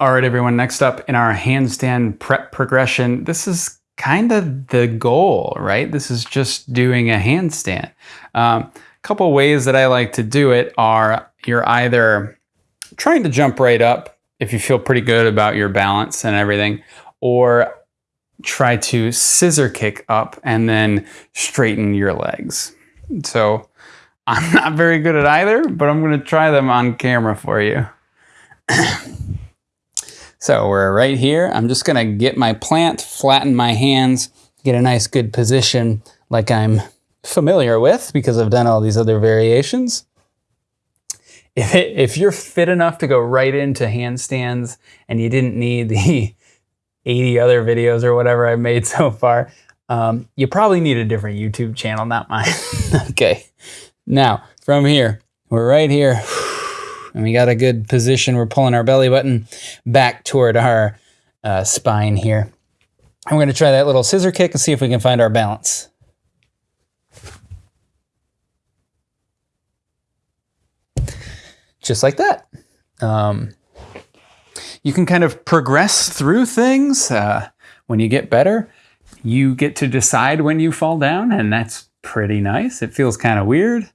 All right, everyone, next up in our handstand prep progression, this is kind of the goal, right? This is just doing a handstand. Um, a couple ways that I like to do it are you're either trying to jump right up if you feel pretty good about your balance and everything, or try to scissor kick up and then straighten your legs. So I'm not very good at either, but I'm going to try them on camera for you. So we're right here. I'm just gonna get my plant, flatten my hands, get a nice good position like I'm familiar with because I've done all these other variations. If, it, if you're fit enough to go right into handstands and you didn't need the 80 other videos or whatever I've made so far, um, you probably need a different YouTube channel, not mine. okay, now from here, we're right here and we got a good position. We're pulling our belly button back toward our uh, spine here. I'm going to try that little scissor kick and see if we can find our balance. Just like that. Um, you can kind of progress through things. Uh, when you get better, you get to decide when you fall down, and that's pretty nice. It feels kind of weird.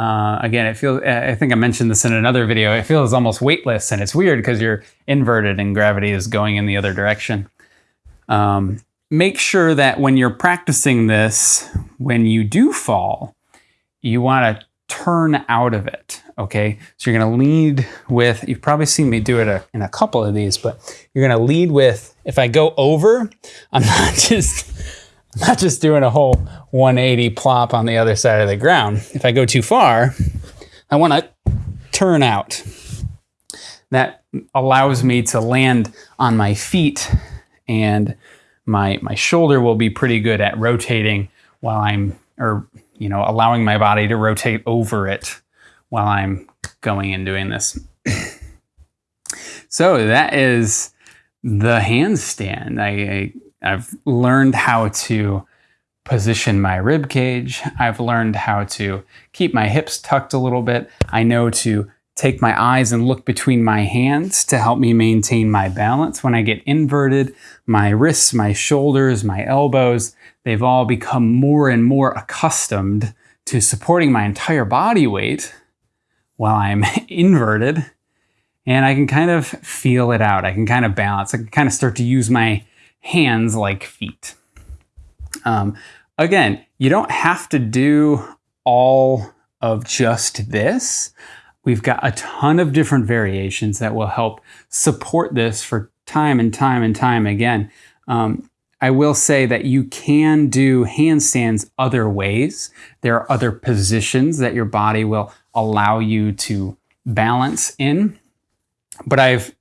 Uh, again, it feels, I think I mentioned this in another video, it feels almost weightless and it's weird because you're inverted and gravity is going in the other direction. Um, make sure that when you're practicing this, when you do fall, you want to turn out of it, okay? So you're going to lead with, you've probably seen me do it a, in a couple of these, but you're going to lead with, if I go over, I'm not just Not just doing a whole 180 plop on the other side of the ground. If I go too far, I want to turn out. That allows me to land on my feet and my, my shoulder will be pretty good at rotating while I'm, or, you know, allowing my body to rotate over it while I'm going and doing this. so that is the handstand. I, I I've learned how to position my rib cage. I've learned how to keep my hips tucked a little bit. I know to take my eyes and look between my hands to help me maintain my balance. When I get inverted, my wrists, my shoulders, my elbows, they've all become more and more accustomed to supporting my entire body weight while I'm inverted. And I can kind of feel it out. I can kind of balance. I can kind of start to use my hands like feet. Um, again, you don't have to do all of just this. We've got a ton of different variations that will help support this for time and time and time again. Um, I will say that you can do handstands other ways. There are other positions that your body will allow you to balance in. But I've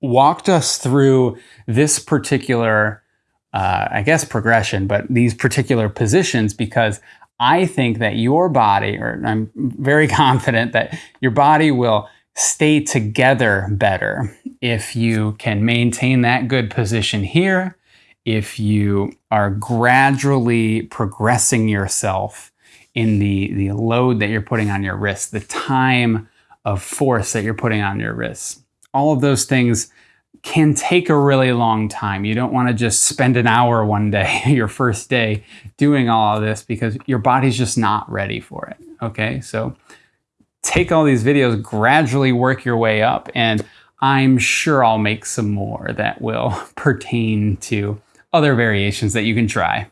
walked us through this particular, uh, I guess, progression, but these particular positions because I think that your body, or I'm very confident that your body will stay together better if you can maintain that good position here, if you are gradually progressing yourself in the, the load that you're putting on your wrists, the time of force that you're putting on your wrists all of those things can take a really long time. You don't want to just spend an hour one day, your first day, doing all of this because your body's just not ready for it. Okay, so take all these videos, gradually work your way up, and I'm sure I'll make some more that will pertain to other variations that you can try.